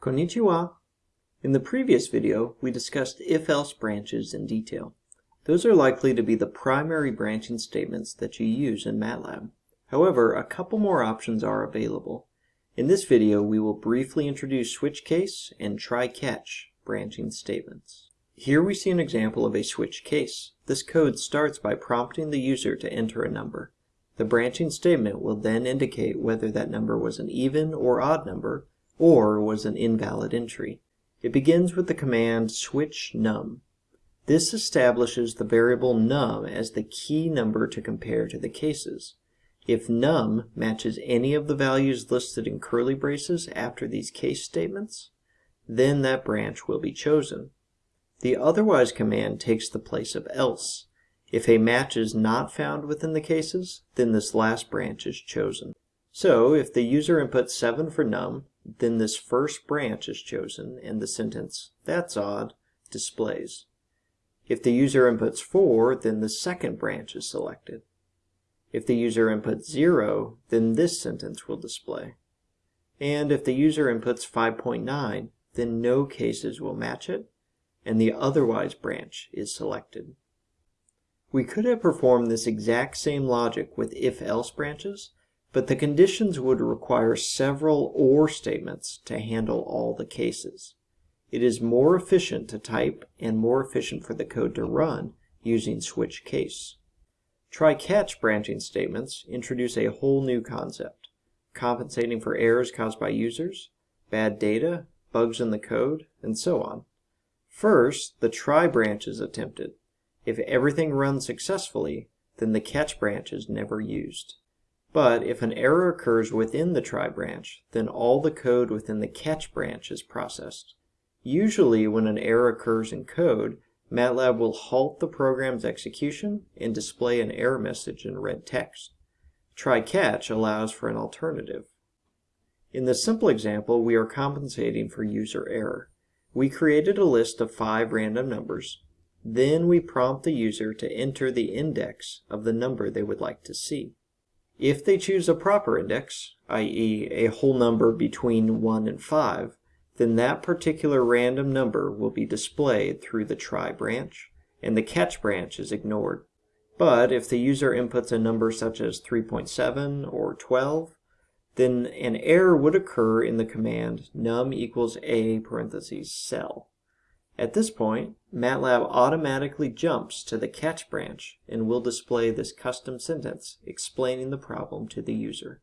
Konnichiwa. In the previous video, we discussed if-else branches in detail. Those are likely to be the primary branching statements that you use in MATLAB. However, a couple more options are available. In this video, we will briefly introduce switch case and try-catch branching statements. Here we see an example of a switch case. This code starts by prompting the user to enter a number. The branching statement will then indicate whether that number was an even or odd number, or was an invalid entry. It begins with the command switch num. This establishes the variable num as the key number to compare to the cases. If num matches any of the values listed in curly braces after these case statements, then that branch will be chosen. The otherwise command takes the place of else. If a match is not found within the cases, then this last branch is chosen. So if the user inputs 7 for num, then this first branch is chosen and the sentence, that's odd, displays. If the user inputs 4, then the second branch is selected. If the user inputs 0, then this sentence will display. And if the user inputs 5.9, then no cases will match it, and the otherwise branch is selected. We could have performed this exact same logic with if-else branches, but the conditions would require several OR statements to handle all the cases. It is more efficient to type and more efficient for the code to run using switch case. Try-catch branching statements introduce a whole new concept, compensating for errors caused by users, bad data, bugs in the code, and so on. First, the try branch is attempted. If everything runs successfully, then the catch branch is never used. But if an error occurs within the try branch, then all the code within the catch branch is processed. Usually when an error occurs in code, MATLAB will halt the program's execution and display an error message in red text. Try-catch allows for an alternative. In the simple example, we are compensating for user error. We created a list of five random numbers. Then we prompt the user to enter the index of the number they would like to see. If they choose a proper index, i.e. a whole number between 1 and 5, then that particular random number will be displayed through the try branch, and the catch branch is ignored. But if the user inputs a number such as 3.7 or 12, then an error would occur in the command num equals a parentheses cell. At this point, MATLAB automatically jumps to the catch branch and will display this custom sentence explaining the problem to the user.